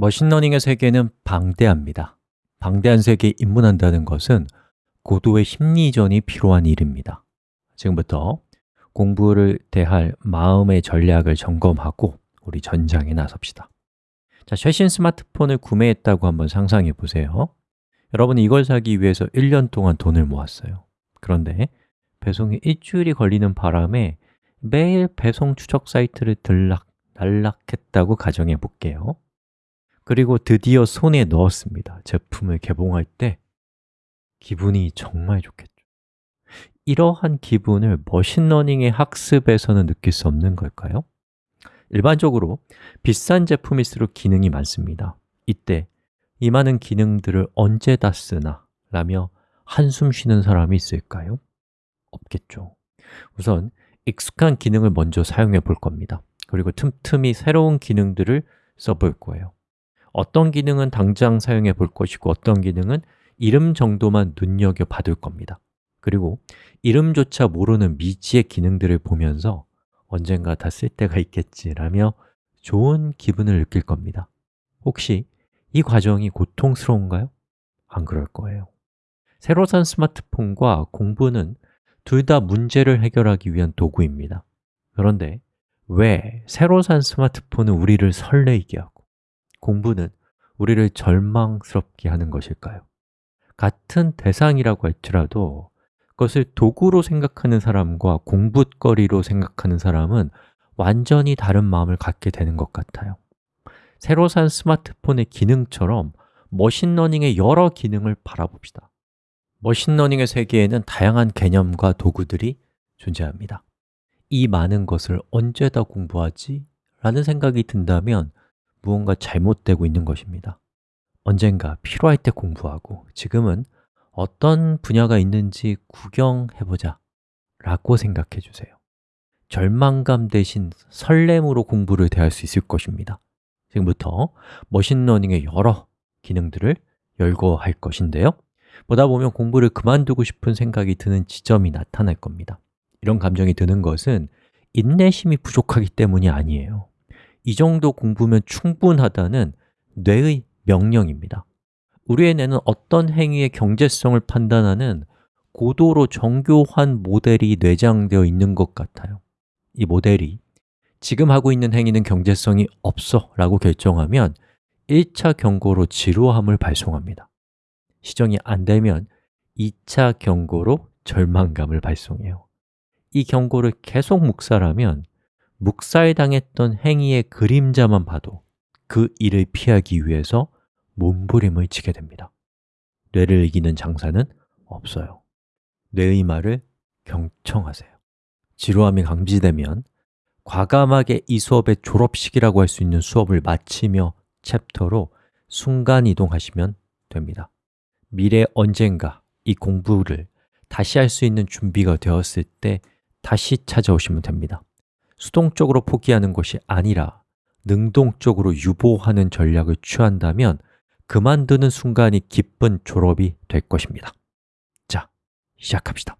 머신러닝의 세계는 방대합니다. 방대한 세계에 입문한다는 것은 고도의 심리전이 필요한 일입니다. 지금부터 공부를 대할 마음의 전략을 점검하고 우리 전장에 나섭시다. 자, 최신 스마트폰을 구매했다고 한번 상상해 보세요. 여러분은 이걸 사기 위해서 1년 동안 돈을 모았어요. 그런데 배송이 일주일이 걸리는 바람에 매일 배송 추적 사이트를 들락 날락했다고 가정해 볼게요 그리고 드디어 손에 넣었습니다 제품을 개봉할 때 기분이 정말 좋겠죠 이러한 기분을 머신러닝의 학습에서는 느낄 수 없는 걸까요? 일반적으로 비싼 제품일수록 기능이 많습니다 이때 이 많은 기능들을 언제 다 쓰나? 라며 한숨 쉬는 사람이 있을까요? 없겠죠 우선 익숙한 기능을 먼저 사용해 볼 겁니다 그리고 틈틈이 새로운 기능들을 써볼 거예요 어떤 기능은 당장 사용해 볼 것이고 어떤 기능은 이름 정도만 눈여겨봐둘 겁니다. 그리고 이름조차 모르는 미지의 기능들을 보면서 언젠가 다 쓸 때가 있겠지라며 좋은 기분을 느낄 겁니다. 혹시 이 과정이 고통스러운가요? 안 그럴 거예요. 새로 산 스마트폰과 공부는 둘 다 문제를 해결하기 위한 도구입니다. 그런데 왜 새로 산 스마트폰은 우리를 설레이게 하고 공부는 우리를 절망스럽게 하는 것일까요? 같은 대상이라고 할지라도 그것을 도구로 생각하는 사람과 공부거리로 생각하는 사람은 완전히 다른 마음을 갖게 되는 것 같아요 새로 산 스마트폰의 기능처럼 머신러닝의 여러 기능을 바라봅시다 머신러닝의 세계에는 다양한 개념과 도구들이 존재합니다 이 많은 것을 언제 다 공부하지? 라는 생각이 든다면 무언가 잘못되고 있는 것입니다. 언젠가 필요할 때 공부하고 지금은 어떤 분야가 있는지 구경해보자 라고 생각해 주세요. 절망감 대신 설렘으로 공부를 대할 수 있을 것입니다. 지금부터 머신러닝의 여러 기능들을 열거할 것인데요. 보다 보면 공부를 그만두고 싶은 생각이 드는 지점이 나타날 겁니다. 이런 감정이 드는 것은 인내심이 부족하기 때문이 아니에요 이 정도 공부면 충분하다는 뇌의 명령입니다. 우리의 뇌는 어떤 행위의 경제성을 판단하는 고도로 정교한 모델이 내장되어 있는 것 같아요. 이 모델이 지금 하고 있는 행위는 경제성이 없어 라고 결정하면 1차 경고로 지루함을 발송합니다. 시정이 안 되면 2차 경고로 절망감을 발송해요. 이 경고를 계속 묵살하면 묵살당했던 행위의 그림자만 봐도 그 일을 피하기 위해서 몸부림을 치게 됩니다. 뇌를 이기는 장사는 없어요. 뇌의 말을 경청하세요. 지루함이 감지되면 과감하게 이 수업의 졸업식이라고 할 수 있는 수업을 마치며 챕터로 순간 이동하시면 됩니다. 미래 언젠가 이 공부를 다시 할 수 있는 준비가 되었을 때 다시 찾아오시면 됩니다 수동적으로 포기하는 것이 아니라 능동적으로 유보하는 전략을 취한다면 그만두는 순간이 기쁜 졸업이 될 것입니다. 자, 시작합시다